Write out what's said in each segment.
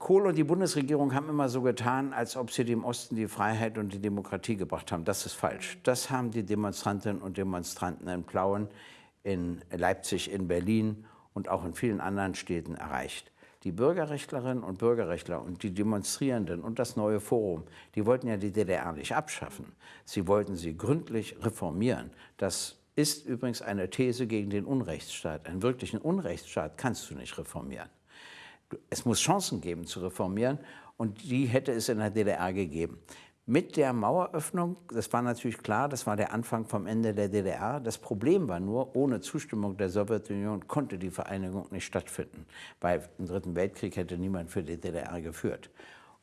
Kohl und die Bundesregierung haben immer so getan, als ob sie dem Osten die Freiheit und die Demokratie gebracht haben. Das ist falsch. Das haben die Demonstrantinnen und Demonstranten in Plauen, in Leipzig, in Berlin und auch in vielen anderen Städten erreicht. Die Bürgerrechtlerinnen und Bürgerrechtler und die Demonstrierenden und das neue Forum, die wollten ja die DDR nicht abschaffen. Sie wollten sie gründlich reformieren. Das ist übrigens eine These gegen den Unrechtsstaat. Einen wirklichen Unrechtsstaat kannst du nicht reformieren es muss Chancen geben zu reformieren und die hätte es in der DDR gegeben. Mit der Maueröffnung, das war natürlich klar, das war der Anfang vom Ende der DDR. Das Problem war nur, ohne Zustimmung der Sowjetunion konnte die Vereinigung nicht stattfinden, weil im Dritten Weltkrieg hätte niemand für die DDR geführt.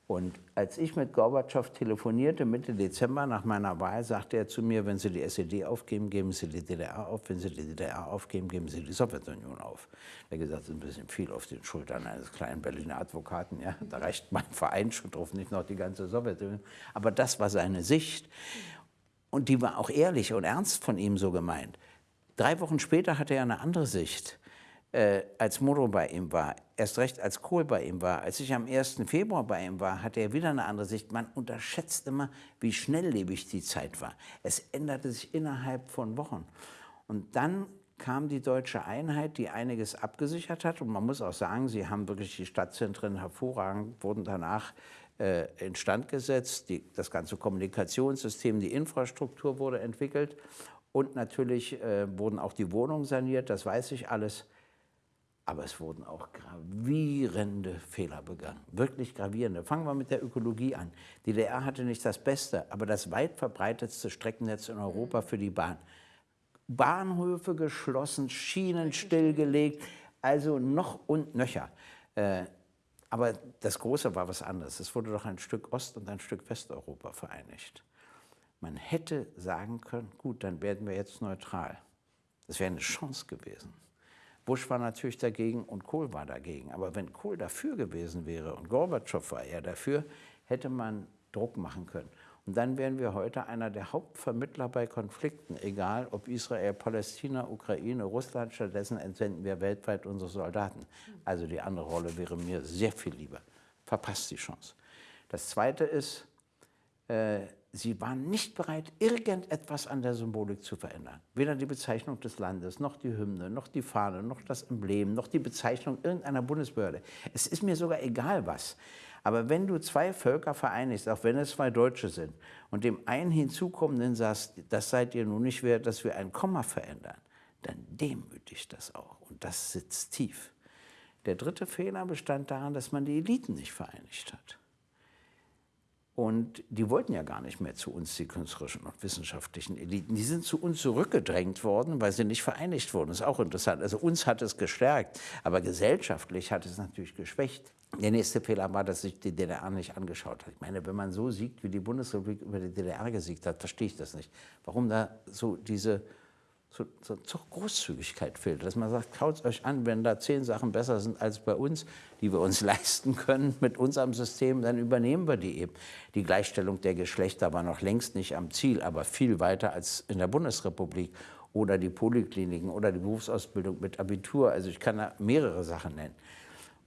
Und als ich mit Gorbatschow telefonierte, Mitte Dezember nach meiner Wahl, sagte er zu mir, wenn Sie die SED aufgeben, geben Sie die DDR auf. Wenn Sie die DDR aufgeben, geben Sie die Sowjetunion auf. Er hat gesagt, das ist ein bisschen viel auf den Schultern eines kleinen Berliner Advokaten. Ja? Da reicht mein Verein schon drauf, nicht noch die ganze Sowjetunion. Aber das war seine Sicht. Und die war auch ehrlich und ernst von ihm so gemeint. Drei Wochen später hatte er eine andere Sicht äh, als Moro bei ihm war, erst recht als Kohl bei ihm war, als ich am 1. Februar bei ihm war, hatte er wieder eine andere Sicht. Man unterschätzt immer, wie schnelllebig die Zeit war. Es änderte sich innerhalb von Wochen. Und dann kam die deutsche Einheit, die einiges abgesichert hat. Und man muss auch sagen, sie haben wirklich die Stadtzentren hervorragend, wurden danach äh, instand gesetzt. Die, das ganze Kommunikationssystem, die Infrastruktur wurde entwickelt. Und natürlich äh, wurden auch die Wohnungen saniert, das weiß ich alles. Aber es wurden auch gravierende Fehler begangen, wirklich gravierende. Fangen wir mit der Ökologie an. Die DDR hatte nicht das Beste, aber das weit verbreitetste Streckennetz in Europa für die Bahn. Bahnhöfe geschlossen, Schienen stillgelegt, also noch und nöcher. Äh, aber das Große war was anderes. Es wurde doch ein Stück Ost- und ein Stück Westeuropa vereinigt. Man hätte sagen können, gut, dann werden wir jetzt neutral. Das wäre eine Chance gewesen. Bush war natürlich dagegen und Kohl war dagegen. Aber wenn Kohl dafür gewesen wäre und Gorbatschow war eher dafür, hätte man Druck machen können. Und dann wären wir heute einer der Hauptvermittler bei Konflikten, egal ob Israel, Palästina, Ukraine, Russland. Stattdessen entsenden wir weltweit unsere Soldaten. Also die andere Rolle wäre mir sehr viel lieber. Verpasst die Chance. Das Zweite ist, äh, Sie waren nicht bereit, irgendetwas an der Symbolik zu verändern. Weder die Bezeichnung des Landes, noch die Hymne, noch die Fahne, noch das Emblem, noch die Bezeichnung irgendeiner Bundesbehörde. Es ist mir sogar egal was. Aber wenn du zwei Völker vereinigst, auch wenn es zwei Deutsche sind, und dem einen hinzukommenden sagst, das seid ihr nun nicht wert, dass wir ein Komma verändern, dann demütigt das auch. Und das sitzt tief. Der dritte Fehler bestand darin, dass man die Eliten nicht vereinigt hat. Und die wollten ja gar nicht mehr zu uns, die künstlerischen und wissenschaftlichen Eliten. Die sind zu uns zurückgedrängt worden, weil sie nicht vereinigt wurden. Das ist auch interessant. Also uns hat es gestärkt, aber gesellschaftlich hat es natürlich geschwächt. Der nächste Fehler war, dass sich die DDR nicht angeschaut hat. Ich meine, wenn man so siegt, wie die Bundesrepublik über die DDR gesiegt hat, verstehe ich das nicht. Warum da so diese so, so, so Großzügigkeit fehlt, dass man sagt, schaut euch an, wenn da zehn Sachen besser sind als bei uns, die wir uns leisten können mit unserem System, dann übernehmen wir die eben. Die Gleichstellung der Geschlechter war noch längst nicht am Ziel, aber viel weiter als in der Bundesrepublik oder die Polikliniken oder die Berufsausbildung mit Abitur. Also ich kann da mehrere Sachen nennen.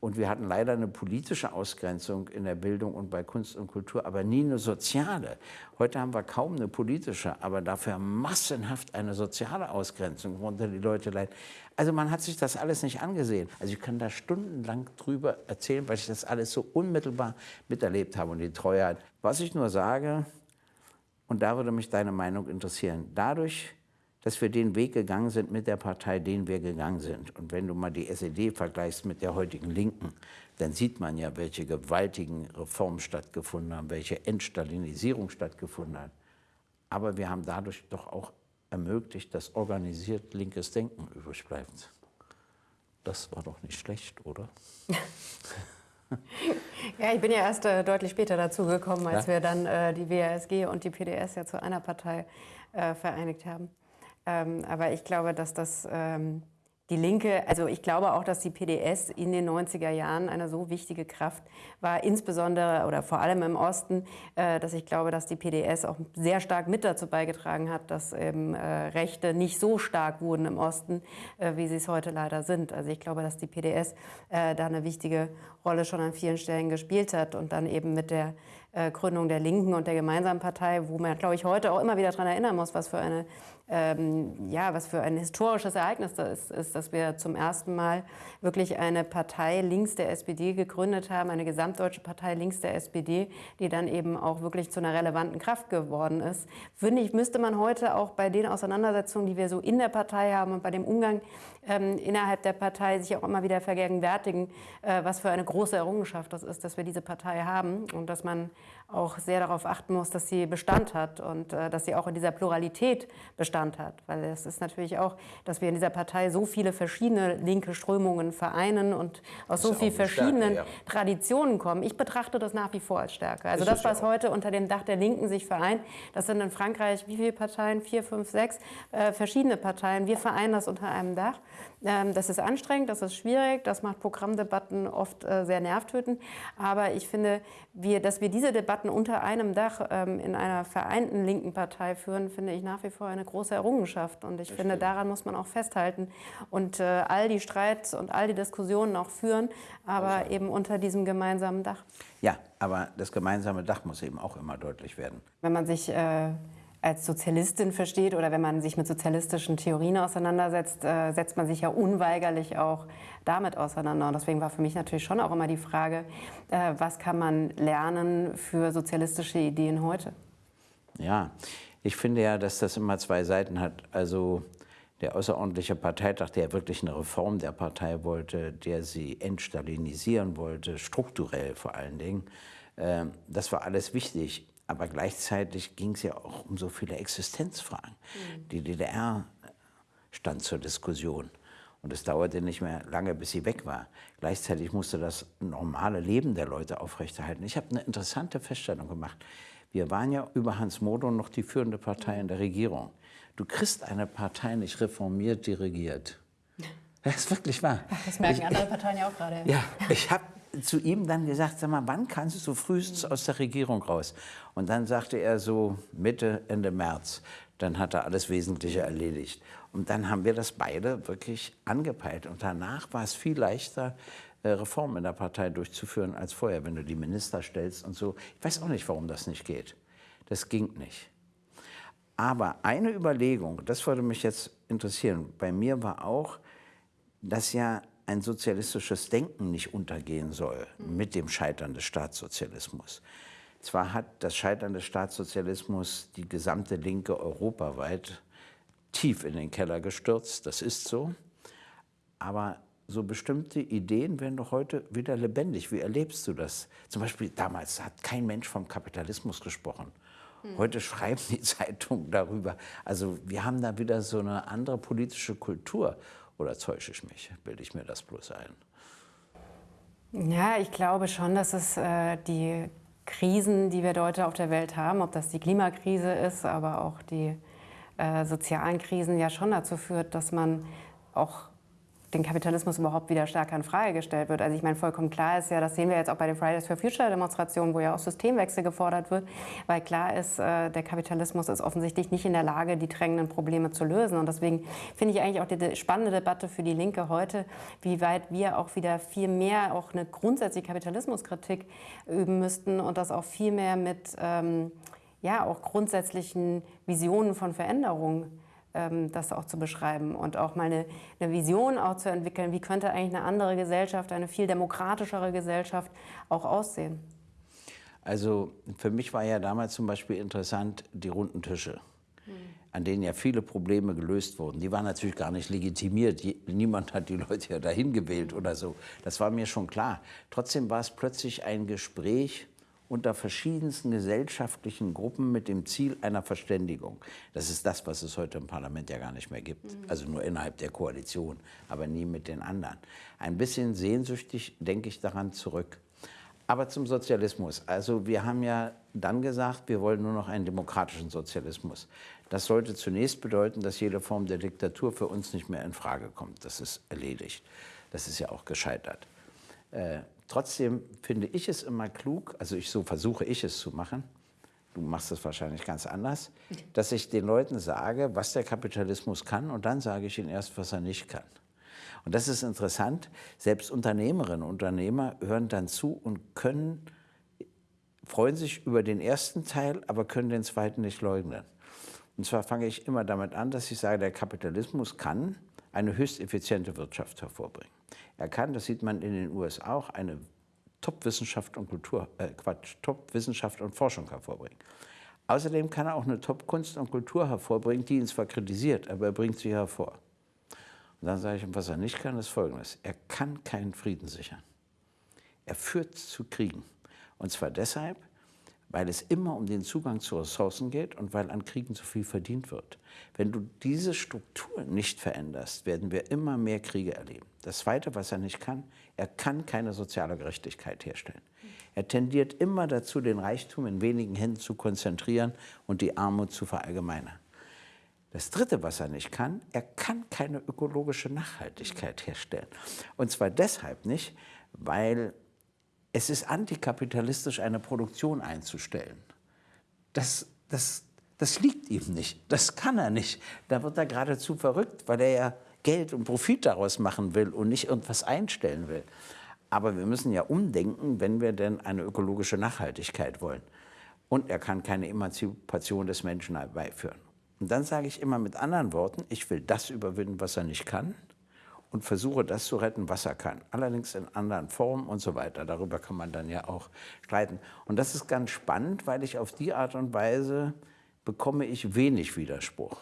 Und wir hatten leider eine politische Ausgrenzung in der Bildung und bei Kunst und Kultur, aber nie eine soziale. Heute haben wir kaum eine politische, aber dafür massenhaft eine soziale Ausgrenzung, worunter die Leute leiden. Also man hat sich das alles nicht angesehen. Also ich kann da stundenlang drüber erzählen, weil ich das alles so unmittelbar miterlebt habe und die Treuheit. Was ich nur sage, und da würde mich deine Meinung interessieren, dadurch, dass wir den Weg gegangen sind mit der Partei, den wir gegangen sind. Und wenn du mal die SED vergleichst mit der heutigen Linken, dann sieht man ja, welche gewaltigen Reformen stattgefunden haben, welche Entstalinisierung stattgefunden hat. Aber wir haben dadurch doch auch ermöglicht, dass organisiert linkes Denken übrig bleibt. Das war doch nicht schlecht, oder? ja, ich bin ja erst äh, deutlich später dazugekommen, als ja? wir dann äh, die WASG und die PDS ja zu einer Partei äh, vereinigt haben. Ähm, aber ich glaube, dass das ähm, die Linke, also ich glaube auch, dass die PDS in den 90er Jahren eine so wichtige Kraft war, insbesondere oder vor allem im Osten, äh, dass ich glaube, dass die PDS auch sehr stark mit dazu beigetragen hat, dass eben äh, Rechte nicht so stark wurden im Osten, äh, wie sie es heute leider sind. Also ich glaube, dass die PDS da eine wichtige Rolle schon an vielen Stellen gespielt hat und dann eben mit der Gründung der Linken und der Gemeinsamen Partei, wo man, glaube ich, heute auch immer wieder daran erinnern muss, was für eine ähm, ja, was für ein historisches Ereignis das ist, dass wir zum ersten Mal wirklich eine Partei links der SPD gegründet haben, eine gesamtdeutsche Partei links der SPD, die dann eben auch wirklich zu einer relevanten Kraft geworden ist. Finde ich, müsste man heute auch bei den Auseinandersetzungen, die wir so in der Partei haben und bei dem Umgang ähm, innerhalb der Partei sich auch immer wieder vergegenwärtigen, äh, was für eine große Errungenschaft das ist, dass wir diese Partei haben und dass man auch sehr darauf achten muss, dass sie Bestand hat und äh, dass sie auch in dieser Pluralität Bestand hat. Weil es ist natürlich auch, dass wir in dieser Partei so viele verschiedene linke Strömungen vereinen und aus so vielen verschiedenen Stärke, ja. Traditionen kommen. Ich betrachte das nach wie vor als Stärke. Also ist das, was ja heute unter dem Dach der Linken sich vereint, das sind in Frankreich wie viele Parteien? Vier, fünf, sechs äh, verschiedene Parteien. Wir vereinen das unter einem Dach. Ähm, das ist anstrengend, das ist schwierig, das macht Programmdebatten oft äh, sehr nervtötend. Aber ich finde, wir, dass wir diese Debatten unter einem Dach ähm, in einer vereinten linken Partei führen, finde ich nach wie vor eine große Errungenschaft. Und ich das finde, stimmt. daran muss man auch festhalten und äh, all die Streits und all die Diskussionen auch führen, aber also. eben unter diesem gemeinsamen Dach. Ja, aber das gemeinsame Dach muss eben auch immer deutlich werden. Wenn man sich äh, als Sozialistin versteht oder wenn man sich mit sozialistischen Theorien auseinandersetzt, äh, setzt man sich ja unweigerlich auch damit auseinander. Und deswegen war für mich natürlich schon auch immer die Frage, äh, was kann man lernen für sozialistische Ideen heute? Ja, ich finde ja, dass das immer zwei Seiten hat. Also der außerordentliche Parteitag, der wirklich eine Reform der Partei wollte, der sie entstalinisieren wollte, strukturell vor allen Dingen, äh, das war alles wichtig. Aber gleichzeitig ging es ja auch um so viele Existenzfragen. Mhm. Die DDR stand zur Diskussion. Und es dauerte nicht mehr lange, bis sie weg war. Gleichzeitig musste das normale Leben der Leute aufrechterhalten. Ich habe eine interessante Feststellung gemacht. Wir waren ja über Hans Modo noch die führende Partei in der Regierung. Du kriegst eine Partei nicht reformiert dirigiert. Das ist wirklich wahr. Das merken ich, andere Parteien ja auch gerade. Ja, ich habe zu ihm dann gesagt, sag mal, wann kannst du frühestens aus der Regierung raus? Und dann sagte er so Mitte, Ende März. Dann hat er alles Wesentliche erledigt. Und dann haben wir das beide wirklich angepeilt. Und danach war es viel leichter, Reformen in der Partei durchzuführen als vorher, wenn du die Minister stellst und so. Ich weiß auch nicht, warum das nicht geht. Das ging nicht. Aber eine Überlegung, das würde mich jetzt interessieren, bei mir war auch, dass ja ein sozialistisches Denken nicht untergehen soll mit dem Scheitern des Staatssozialismus. Zwar hat das Scheitern des Staatssozialismus die gesamte Linke europaweit tief in den Keller gestürzt, das ist so, aber so bestimmte Ideen werden doch heute wieder lebendig. Wie erlebst du das? Zum Beispiel damals hat kein Mensch vom Kapitalismus gesprochen. Hm. Heute schreiben die Zeitungen darüber. Also wir haben da wieder so eine andere politische Kultur. Oder täusche ich mich? Bilde ich mir das bloß ein? Ja, ich glaube schon, dass es äh, die Krisen, die wir heute auf der Welt haben, ob das die Klimakrise ist, aber auch die äh, sozialen Krisen, ja schon dazu führt, dass man auch den Kapitalismus überhaupt wieder stärker in Frage gestellt wird. Also ich meine, vollkommen klar ist ja, das sehen wir jetzt auch bei den Fridays for Future Demonstrationen, wo ja auch Systemwechsel gefordert wird, weil klar ist, äh, der Kapitalismus ist offensichtlich nicht in der Lage, die drängenden Probleme zu lösen. Und deswegen finde ich eigentlich auch die spannende Debatte für die Linke heute, wie weit wir auch wieder viel mehr auch eine grundsätzliche Kapitalismuskritik üben müssten und das auch viel mehr mit ähm, ja, auch grundsätzlichen Visionen von Veränderungen das auch zu beschreiben und auch mal eine, eine, Vision auch zu entwickeln, wie könnte eigentlich eine andere Gesellschaft, eine viel demokratischere Gesellschaft auch aussehen. Also für mich war ja damals zum Beispiel interessant die runden Tische, hm. an denen ja viele Probleme gelöst wurden. Die waren natürlich gar nicht legitimiert. Niemand hat die Leute ja dahin gewählt oder so. Das war mir schon klar. Trotzdem war es plötzlich ein Gespräch unter verschiedensten gesellschaftlichen Gruppen mit dem Ziel einer Verständigung. Das ist das, was es heute im Parlament ja gar nicht mehr gibt. Mhm. Also nur innerhalb der Koalition, aber nie mit den anderen. Ein bisschen sehnsüchtig denke ich daran zurück. Aber zum Sozialismus. Also wir haben ja dann gesagt, wir wollen nur noch einen demokratischen Sozialismus. Das sollte zunächst bedeuten, dass jede Form der Diktatur für uns nicht mehr in Frage kommt. Das ist erledigt. Das ist ja auch gescheitert. Trotzdem finde ich es immer klug, also ich, so versuche ich es zu machen, du machst es wahrscheinlich ganz anders, dass ich den Leuten sage, was der Kapitalismus kann und dann sage ich ihnen erst, was er nicht kann. Und das ist interessant, selbst Unternehmerinnen und Unternehmer hören dann zu und können, freuen sich über den ersten Teil, aber können den zweiten nicht leugnen. Und zwar fange ich immer damit an, dass ich sage, der Kapitalismus kann eine höchst effiziente Wirtschaft hervorbringen. Er kann, das sieht man in den USA auch, eine Top-Wissenschaft und Kultur, äh Quatsch, Top-Wissenschaft und Forschung hervorbringen. Außerdem kann er auch eine Top-Kunst und Kultur hervorbringen, die ihn zwar kritisiert, aber er bringt sie hervor. Und dann sage ich ihm, was er nicht kann, ist Folgendes. Er kann keinen Frieden sichern. Er führt zu Kriegen. Und zwar deshalb, weil es immer um den Zugang zu Ressourcen geht und weil an Kriegen zu viel verdient wird. Wenn du diese Struktur nicht veränderst, werden wir immer mehr Kriege erleben. Das Zweite, was er nicht kann, er kann keine soziale Gerechtigkeit herstellen. Er tendiert immer dazu, den Reichtum in wenigen Händen zu konzentrieren und die Armut zu verallgemeinern. Das Dritte, was er nicht kann, er kann keine ökologische Nachhaltigkeit herstellen. Und zwar deshalb nicht, weil es ist antikapitalistisch, eine Produktion einzustellen. Das, das, das liegt ihm nicht, das kann er nicht. Da wird er geradezu verrückt, weil er ja Geld und Profit daraus machen will und nicht irgendwas einstellen will. Aber wir müssen ja umdenken, wenn wir denn eine ökologische Nachhaltigkeit wollen. Und er kann keine Emanzipation des Menschen herbeiführen. Und dann sage ich immer mit anderen Worten, ich will das überwinden, was er nicht kann und versuche das zu retten, was er kann. Allerdings in anderen Formen und so weiter. Darüber kann man dann ja auch streiten. Und das ist ganz spannend, weil ich auf die Art und Weise bekomme ich wenig Widerspruch.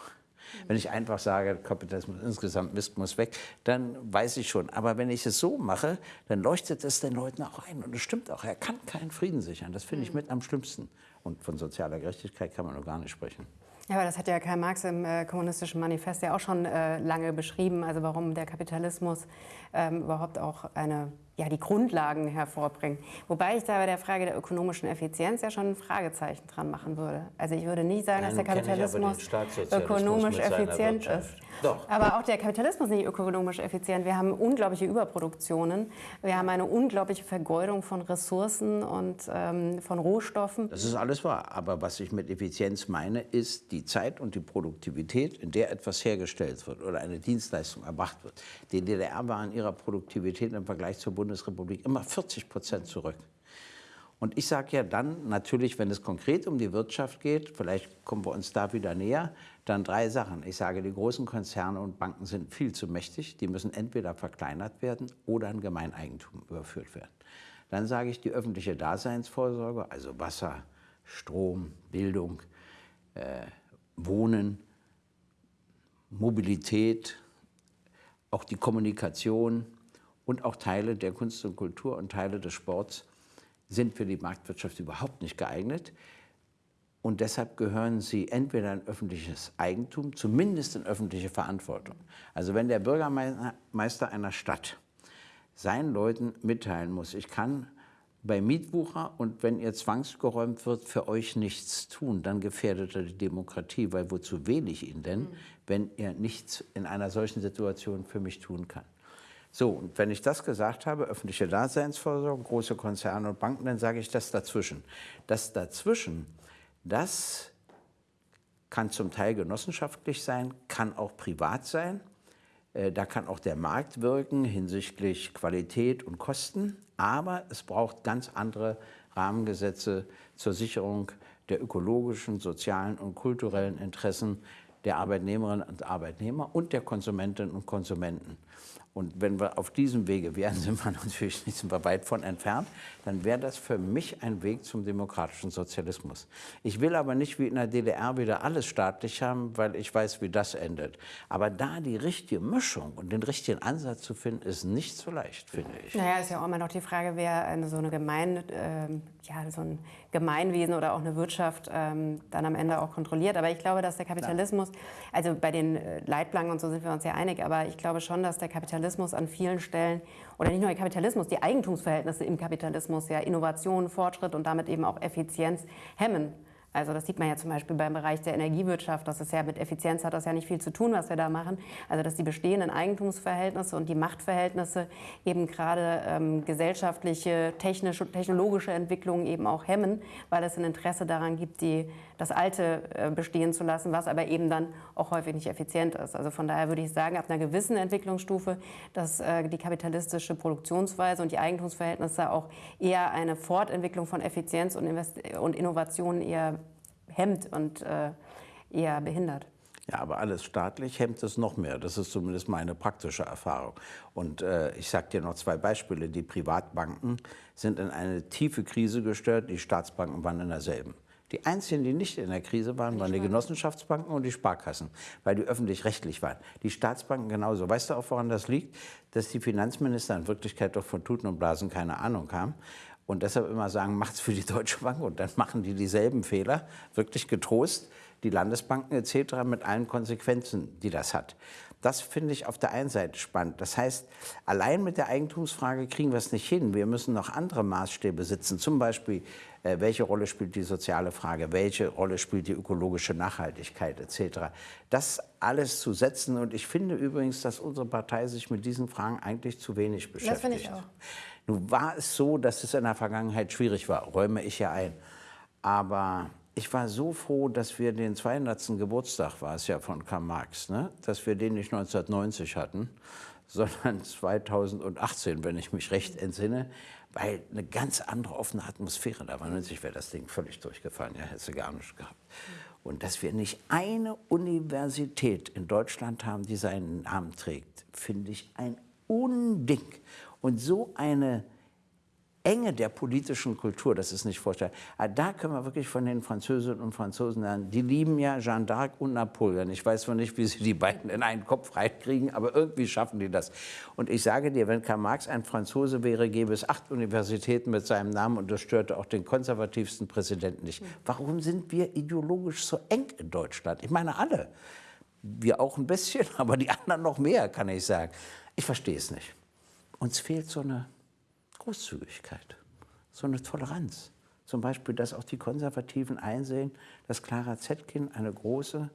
Wenn ich einfach sage, Kapitalismus insgesamt Mist muss weg, dann weiß ich schon. Aber wenn ich es so mache, dann leuchtet es den Leuten auch ein. Und es stimmt auch, er kann keinen Frieden sichern. Das finde ich mit am schlimmsten. Und von sozialer Gerechtigkeit kann man noch gar nicht sprechen. Ja, aber das hat ja Karl Marx im äh, Kommunistischen Manifest ja auch schon äh, lange beschrieben, also warum der Kapitalismus ähm, überhaupt auch eine ja, die Grundlagen hervorbringen. Wobei ich da bei der Frage der ökonomischen Effizienz ja schon ein Fragezeichen dran machen würde. Also ich würde nicht sagen, dass der Kapitalismus ökonomisch effizient ist. Doch. Aber auch der Kapitalismus ist nicht ökonomisch effizient. Wir haben unglaubliche Überproduktionen. Wir haben eine unglaubliche Vergeudung von Ressourcen und ähm, von Rohstoffen. Das ist alles wahr. Aber was ich mit Effizienz meine, ist die Zeit und die Produktivität, in der etwas hergestellt wird oder eine Dienstleistung erbracht wird. Die DDR war in ihrer Produktivität im Vergleich zur Bundesrepublik Bundesrepublik immer 40 Prozent zurück. Und ich sage ja dann natürlich, wenn es konkret um die Wirtschaft geht, vielleicht kommen wir uns da wieder näher, dann drei Sachen. Ich sage, die großen Konzerne und Banken sind viel zu mächtig. Die müssen entweder verkleinert werden oder in Gemeineigentum überführt werden. Dann sage ich, die öffentliche Daseinsvorsorge, also Wasser, Strom, Bildung, äh, Wohnen, Mobilität, auch die Kommunikation, und auch Teile der Kunst und Kultur und Teile des Sports sind für die Marktwirtschaft überhaupt nicht geeignet. Und deshalb gehören sie entweder in öffentliches Eigentum, zumindest in öffentliche Verantwortung. Also wenn der Bürgermeister einer Stadt seinen Leuten mitteilen muss, ich kann bei Mietwucher und wenn ihr zwangsgeräumt wird, für euch nichts tun, dann gefährdet er die Demokratie, weil wozu wähle ich ihn denn, wenn er nichts in einer solchen Situation für mich tun kann? So, und wenn ich das gesagt habe, öffentliche Daseinsvorsorge, große Konzerne und Banken, dann sage ich das dazwischen. Das dazwischen, das kann zum Teil genossenschaftlich sein, kann auch privat sein. Äh, da kann auch der Markt wirken hinsichtlich Qualität und Kosten. Aber es braucht ganz andere Rahmengesetze zur Sicherung der ökologischen, sozialen und kulturellen Interessen der Arbeitnehmerinnen und Arbeitnehmer und der Konsumentinnen und Konsumenten. Und wenn wir auf diesem Wege wären, sind wir natürlich nicht so weit von entfernt, dann wäre das für mich ein Weg zum demokratischen Sozialismus. Ich will aber nicht wie in der DDR wieder alles staatlich haben, weil ich weiß, wie das endet. Aber da die richtige Mischung und den richtigen Ansatz zu finden, ist nicht so leicht, finde ich. Naja, ist ja auch immer noch die Frage, wer eine, so, eine Gemein, äh, ja, so ein Gemeinwesen oder auch eine Wirtschaft ähm, dann am Ende auch kontrolliert. Aber ich glaube, dass der Kapitalismus, also bei den äh, Leitplanken und so sind wir uns ja einig, aber ich glaube schon, dass der Kapitalismus Kapitalismus an vielen Stellen, oder nicht nur der Kapitalismus, die Eigentumsverhältnisse im Kapitalismus, ja Innovation, Fortschritt und damit eben auch Effizienz hemmen. Also das sieht man ja zum Beispiel beim Bereich der Energiewirtschaft. Das ist ja mit Effizienz hat das ja nicht viel zu tun, was wir da machen. Also dass die bestehenden Eigentumsverhältnisse und die Machtverhältnisse eben gerade ähm, gesellschaftliche, technische, technologische Entwicklungen eben auch hemmen, weil es ein Interesse daran gibt, die, das Alte äh, bestehen zu lassen, was aber eben dann auch häufig nicht effizient ist. Also von daher würde ich sagen, ab einer gewissen Entwicklungsstufe, dass äh, die kapitalistische Produktionsweise und die Eigentumsverhältnisse auch eher eine Fortentwicklung von Effizienz und, Invest und Innovation eher hemmt und äh, eher behindert. Ja, aber alles staatlich hemmt es noch mehr. Das ist zumindest meine praktische Erfahrung. Und äh, ich sage dir noch zwei Beispiele. Die Privatbanken sind in eine tiefe Krise gestört, die Staatsbanken waren in derselben. Die einzigen, die nicht in der Krise waren, waren die Genossenschaftsbanken und die Sparkassen, weil die öffentlich-rechtlich waren. Die Staatsbanken genauso. Weißt du auch, woran das liegt? Dass die Finanzminister in Wirklichkeit doch von Tuten und Blasen keine Ahnung haben und deshalb immer sagen, macht's für die Deutsche Bank und dann machen die dieselben Fehler, wirklich getrost, die Landesbanken etc. mit allen Konsequenzen, die das hat. Das finde ich auf der einen Seite spannend. Das heißt, allein mit der Eigentumsfrage kriegen wir es nicht hin. Wir müssen noch andere Maßstäbe setzen. Zum Beispiel, äh, welche Rolle spielt die soziale Frage, welche Rolle spielt die ökologische Nachhaltigkeit etc. Das alles zu setzen. Und ich finde übrigens, dass unsere Partei sich mit diesen Fragen eigentlich zu wenig beschäftigt. Das finde ich auch. Nun war es so, dass es in der Vergangenheit schwierig war, räume ich ja ein. Aber ich war so froh, dass wir den 200. Geburtstag, war es ja von Karl Marx, ne? dass wir den nicht 1990 hatten, sondern 2018, wenn ich mich recht entsinne, weil eine ganz andere offene Atmosphäre da war. 90 wäre das Ding völlig durchgefallen, ja, hätte gar nicht gehabt. Und dass wir nicht eine Universität in Deutschland haben, die seinen Namen trägt, finde ich ein Unding. Und so eine Enge der politischen Kultur, das ist nicht vorstellbar. Ah, da können wir wirklich von den Französinnen und Franzosen lernen. Die lieben ja Jeanne d'Arc und Napoleon. Ich weiß zwar nicht, wie sie die beiden in einen Kopf reinkriegen, aber irgendwie schaffen die das. Und ich sage dir, wenn Karl Marx ein Franzose wäre, gäbe es acht Universitäten mit seinem Namen und das störte auch den konservativsten Präsidenten nicht. Warum sind wir ideologisch so eng in Deutschland? Ich meine alle. Wir auch ein bisschen, aber die anderen noch mehr, kann ich sagen. Ich verstehe es nicht. Uns fehlt so eine Großzügigkeit, so eine Toleranz. Zum Beispiel, dass auch die Konservativen einsehen, dass Clara Zetkin eine große,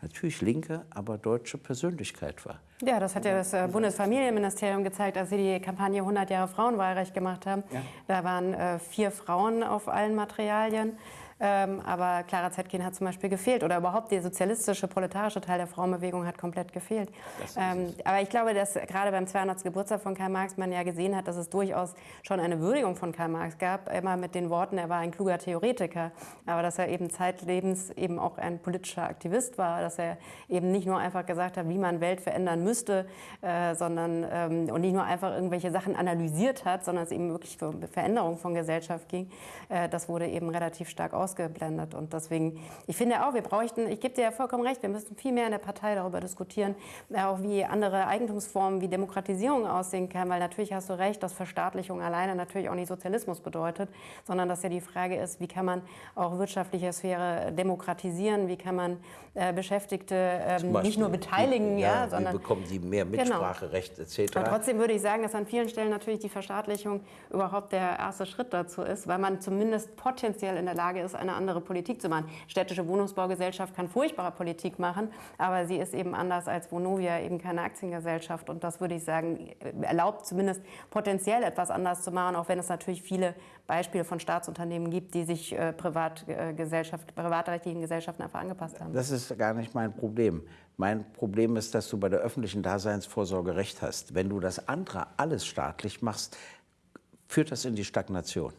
natürlich linke, aber deutsche Persönlichkeit war. Ja, das hat ja das äh, Bundesfamilienministerium gezeigt, als sie die Kampagne 100 Jahre Frauenwahlrecht gemacht haben. Ja. Da waren äh, vier Frauen auf allen Materialien. Ähm, aber Clara Zetkin hat zum Beispiel gefehlt oder überhaupt der sozialistische, proletarische Teil der Frauenbewegung hat komplett gefehlt. Ähm, aber ich glaube, dass gerade beim 200. Geburtstag von Karl Marx man ja gesehen hat, dass es durchaus schon eine Würdigung von Karl Marx gab, immer mit den Worten, er war ein kluger Theoretiker, aber dass er eben zeitlebens eben auch ein politischer Aktivist war, dass er eben nicht nur einfach gesagt hat, wie man Welt verändern müsste, äh, sondern ähm, und nicht nur einfach irgendwelche Sachen analysiert hat, sondern es eben wirklich für Veränderung von Gesellschaft ging. Äh, das wurde eben relativ stark aus ausgeblendet. Und deswegen, ich finde auch, wir bräuchten, ich gebe dir ja vollkommen recht, wir müssten viel mehr in der Partei darüber diskutieren, auch wie andere Eigentumsformen, wie Demokratisierung aussehen kann, weil natürlich hast du recht, dass Verstaatlichung alleine natürlich auch nicht Sozialismus bedeutet, sondern dass ja die Frage ist, wie kann man auch wirtschaftliche Sphäre demokratisieren, wie kann man äh, Beschäftigte ähm, nicht nur beteiligen, ja, ja sondern... Wie bekommen sie mehr genau. Mitspracherecht genau. etc. Und trotzdem würde ich sagen, dass an vielen Stellen natürlich die Verstaatlichung überhaupt der erste Schritt dazu ist, weil man zumindest potenziell in der Lage ist, eine andere Politik zu machen. Städtische Wohnungsbaugesellschaft kann furchtbare Politik machen, aber sie ist eben anders als Vonovia eben keine Aktiengesellschaft. Und das würde ich sagen, erlaubt zumindest potenziell etwas anders zu machen, auch wenn es natürlich viele Beispiele von Staatsunternehmen gibt, die sich äh, Privatgesellschaft, privatrechtlichen Gesellschaften einfach angepasst haben. Das ist gar nicht mein Problem. Mein Problem ist, dass du bei der öffentlichen Daseinsvorsorge recht hast. Wenn du das andere alles staatlich machst, führt das in die Stagnation.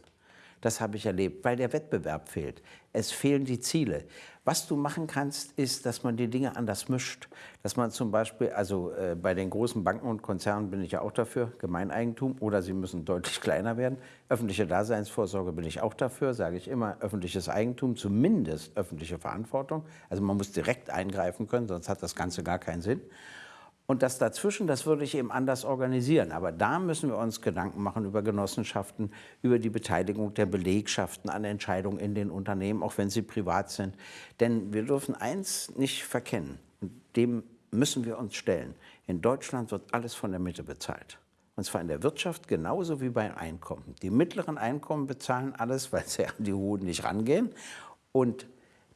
Das habe ich erlebt, weil der Wettbewerb fehlt. Es fehlen die Ziele. Was du machen kannst, ist, dass man die Dinge anders mischt. Dass man zum Beispiel, also äh, bei den großen Banken und Konzernen bin ich ja auch dafür, Gemeineigentum oder sie müssen deutlich kleiner werden. Öffentliche Daseinsvorsorge bin ich auch dafür, sage ich immer, öffentliches Eigentum, zumindest öffentliche Verantwortung. Also man muss direkt eingreifen können, sonst hat das Ganze gar keinen Sinn. Und das dazwischen, das würde ich eben anders organisieren. Aber da müssen wir uns Gedanken machen über Genossenschaften, über die Beteiligung der Belegschaften an Entscheidungen in den Unternehmen, auch wenn sie privat sind. Denn wir dürfen eins nicht verkennen, dem müssen wir uns stellen. In Deutschland wird alles von der Mitte bezahlt. Und zwar in der Wirtschaft genauso wie beim Einkommen. Die mittleren Einkommen bezahlen alles, weil sie an die hohen nicht rangehen. Und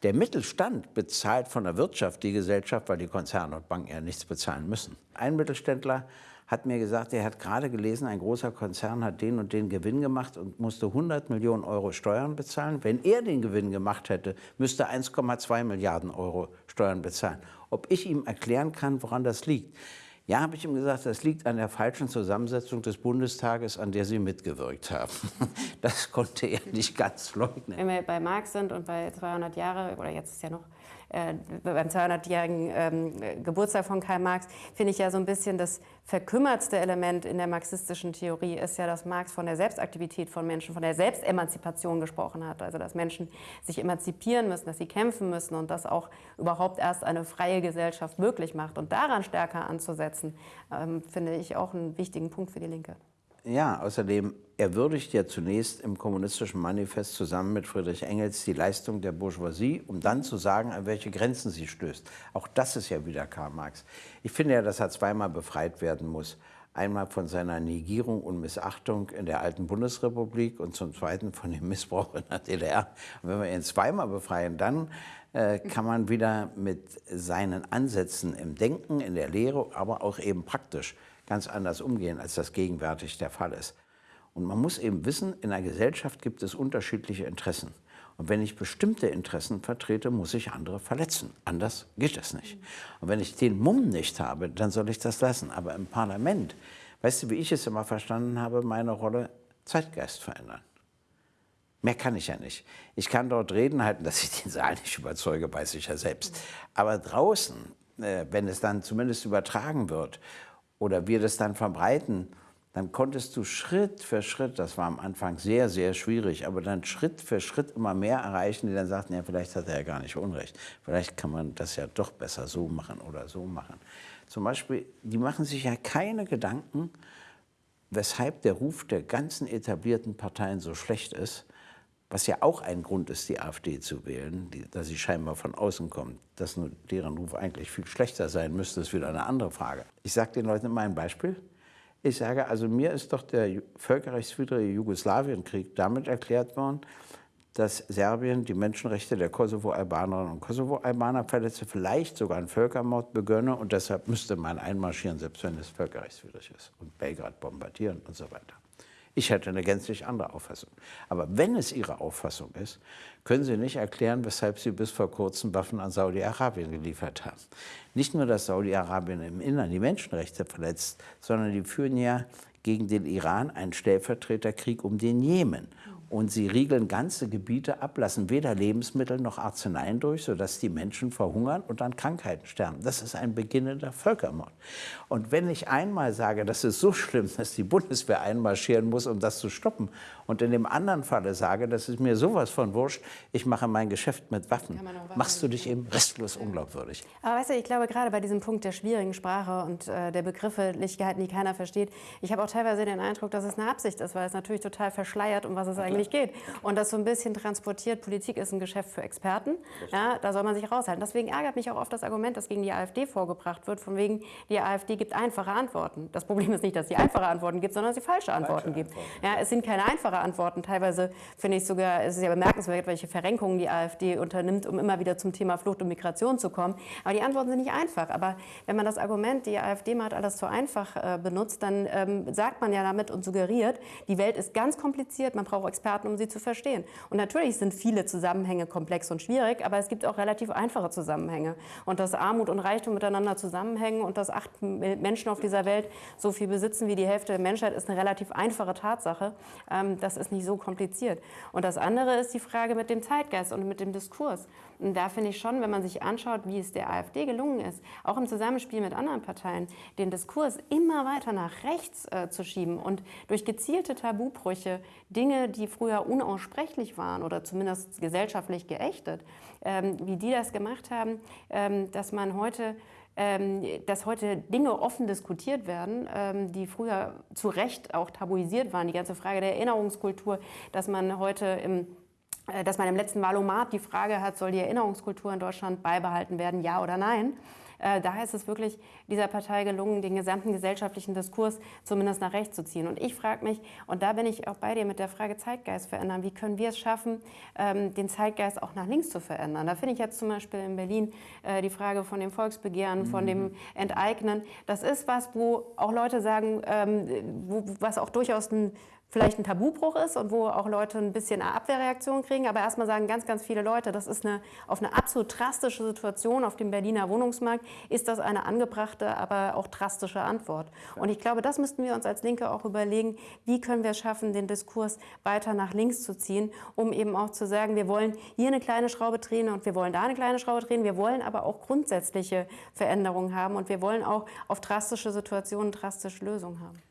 der Mittelstand bezahlt von der Wirtschaft die Gesellschaft, weil die Konzerne und Banken ja nichts bezahlen müssen. Ein Mittelständler hat mir gesagt, er hat gerade gelesen, ein großer Konzern hat den und den Gewinn gemacht und musste 100 Millionen Euro Steuern bezahlen. Wenn er den Gewinn gemacht hätte, müsste 1,2 Milliarden Euro Steuern bezahlen. Ob ich ihm erklären kann, woran das liegt? Ja, habe ich ihm gesagt, das liegt an der falschen Zusammensetzung des Bundestages, an der Sie mitgewirkt haben. Das konnte er nicht ganz leugnen. Wenn wir bei Marx sind und bei 200 Jahre, oder jetzt ist ja noch äh, beim 200-jährigen ähm, Geburtstag von Karl Marx, finde ich ja so ein bisschen das verkümmertste Element in der marxistischen Theorie ist ja, dass Marx von der Selbstaktivität von Menschen, von der Selbstemanzipation gesprochen hat. Also dass Menschen sich emanzipieren müssen, dass sie kämpfen müssen und das auch überhaupt erst eine freie Gesellschaft möglich macht. Und daran stärker anzusetzen, ähm, finde ich auch einen wichtigen Punkt für die Linke. Ja, außerdem, er würdigt ja zunächst im Kommunistischen Manifest zusammen mit Friedrich Engels die Leistung der Bourgeoisie, um dann zu sagen, an welche Grenzen sie stößt. Auch das ist ja wieder Karl Marx. Ich finde ja, dass er zweimal befreit werden muss. Einmal von seiner Negierung und Missachtung in der alten Bundesrepublik und zum Zweiten von dem Missbrauch in der DDR. Und wenn wir ihn zweimal befreien, dann äh, kann man wieder mit seinen Ansätzen im Denken, in der Lehre, aber auch eben praktisch ganz anders umgehen, als das gegenwärtig der Fall ist. Und man muss eben wissen, in einer Gesellschaft gibt es unterschiedliche Interessen. Und wenn ich bestimmte Interessen vertrete, muss ich andere verletzen. Anders geht das nicht. Und wenn ich den Mumm nicht habe, dann soll ich das lassen. Aber im Parlament, weißt du, wie ich es immer verstanden habe, meine Rolle Zeitgeist verändern. Mehr kann ich ja nicht. Ich kann dort reden halten, dass ich den Saal nicht überzeuge, weiß ich ja selbst. Aber draußen, äh, wenn es dann zumindest übertragen wird oder wir das dann verbreiten, dann konntest du Schritt für Schritt, das war am Anfang sehr, sehr schwierig, aber dann Schritt für Schritt immer mehr erreichen, die dann sagten, ja, vielleicht hat er ja gar nicht Unrecht. Vielleicht kann man das ja doch besser so machen oder so machen. Zum Beispiel, die machen sich ja keine Gedanken, weshalb der Ruf der ganzen etablierten Parteien so schlecht ist, was ja auch ein Grund ist, die AfD zu wählen, die, dass sie scheinbar von außen kommt. Dass nur deren Ruf eigentlich viel schlechter sein müsste, ist wieder eine andere Frage. Ich sage den Leuten immer ein Beispiel. Ich sage, also mir ist doch der völkerrechtswidrige Jugoslawienkrieg damit erklärt worden, dass Serbien die Menschenrechte der Kosovo-Albanerinnen und Kosovo-Albaner verletze, vielleicht sogar einen Völkermord begönne und deshalb müsste man einmarschieren, selbst wenn es völkerrechtswidrig ist und Belgrad bombardieren und so weiter. Ich hätte eine gänzlich andere Auffassung. Aber wenn es Ihre Auffassung ist, können Sie nicht erklären, weshalb Sie bis vor kurzem Waffen an Saudi-Arabien geliefert haben. Nicht nur, dass Saudi-Arabien im Innern die Menschenrechte verletzt, sondern die führen ja gegen den Iran einen Stellvertreterkrieg um den Jemen. Und sie riegeln ganze Gebiete ab, lassen weder Lebensmittel noch Arzneien durch, sodass die Menschen verhungern und an Krankheiten sterben. Das ist ein beginnender Völkermord. Und wenn ich einmal sage, das ist so schlimm, dass die Bundeswehr einmarschieren muss, um das zu stoppen, und in dem anderen Falle sage, das ist mir sowas von wurscht, ich mache mein Geschäft mit Waffen, machst du dich eben restlos unglaubwürdig. Aber weißt du, ich glaube gerade bei diesem Punkt der schwierigen Sprache und äh, der Begrifflichkeiten, die keiner versteht, ich habe auch teilweise den Eindruck, dass es eine Absicht ist, weil es natürlich total verschleiert, um was es eigentlich geht. Und das so ein bisschen transportiert, Politik ist ein Geschäft für Experten, ja, da soll man sich raushalten. Deswegen ärgert mich auch oft das Argument, das gegen die AfD vorgebracht wird, von wegen, die AfD gibt einfache Antworten. Das Problem ist nicht, dass sie einfache Antworten gibt, sondern dass sie falsche Antworten falsche gibt. Antworten. Ja, es sind keine einfache Antworten. Teilweise finde ich sogar, es ist ja bemerkenswert, welche Verrenkungen die AfD unternimmt, um immer wieder zum Thema Flucht und Migration zu kommen. Aber die Antworten sind nicht einfach. Aber wenn man das Argument, die AfD macht alles zu einfach äh, benutzt, dann ähm, sagt man ja damit und suggeriert, die Welt ist ganz kompliziert, man braucht Experten um sie zu verstehen. Und natürlich sind viele Zusammenhänge komplex und schwierig, aber es gibt auch relativ einfache Zusammenhänge. Und dass Armut und Reichtum miteinander zusammenhängen und dass acht Menschen auf dieser Welt so viel besitzen wie die Hälfte der Menschheit, ist eine relativ einfache Tatsache. Ähm, das ist nicht so kompliziert. Und das andere ist die Frage mit dem Zeitgeist und mit dem Diskurs. Und da finde ich schon, wenn man sich anschaut, wie es der AfD gelungen ist, auch im Zusammenspiel mit anderen Parteien, den Diskurs immer weiter nach rechts äh, zu schieben und durch gezielte Tabubrüche Dinge, die früher unaussprechlich waren oder zumindest gesellschaftlich geächtet, ähm, wie die das gemacht haben, ähm, dass man heute dass heute Dinge offen diskutiert werden, ähm, die früher zu Recht auch tabuisiert waren. Die ganze Frage der Erinnerungskultur, dass man heute im äh, dass man im letzten Wahlomat die Frage hat, soll die Erinnerungskultur in Deutschland beibehalten werden, ja oder nein? Äh, da ist es wirklich dieser Partei gelungen, den gesamten gesellschaftlichen Diskurs zumindest nach rechts zu ziehen. Und ich frage mich, und da bin ich auch bei dir mit der Frage Zeitgeist verändern, wie können wir es schaffen, ähm, den Zeitgeist auch nach links zu verändern? Da finde ich jetzt zum Beispiel in Berlin äh, die Frage von dem Volksbegehren, mhm. von dem Enteignen. Das ist was, wo auch Leute sagen, ähm, wo, was auch durchaus ein vielleicht ein Tabubruch ist und wo auch Leute ein bisschen eine Abwehrreaktion kriegen. Aber erstmal sagen ganz, ganz viele Leute, das ist eine, auf eine absolut drastische Situation auf dem Berliner Wohnungsmarkt, ist das eine angebrachte, aber auch drastische Antwort. Und ich glaube, das müssten wir uns als Linke auch überlegen, wie können wir es schaffen, den Diskurs weiter nach links zu ziehen, um eben auch zu sagen, wir wollen hier eine kleine Schraube drehen und wir wollen da eine kleine Schraube drehen. Wir wollen aber auch grundsätzliche Veränderungen haben und wir wollen auch auf drastische Situationen drastische Lösungen haben.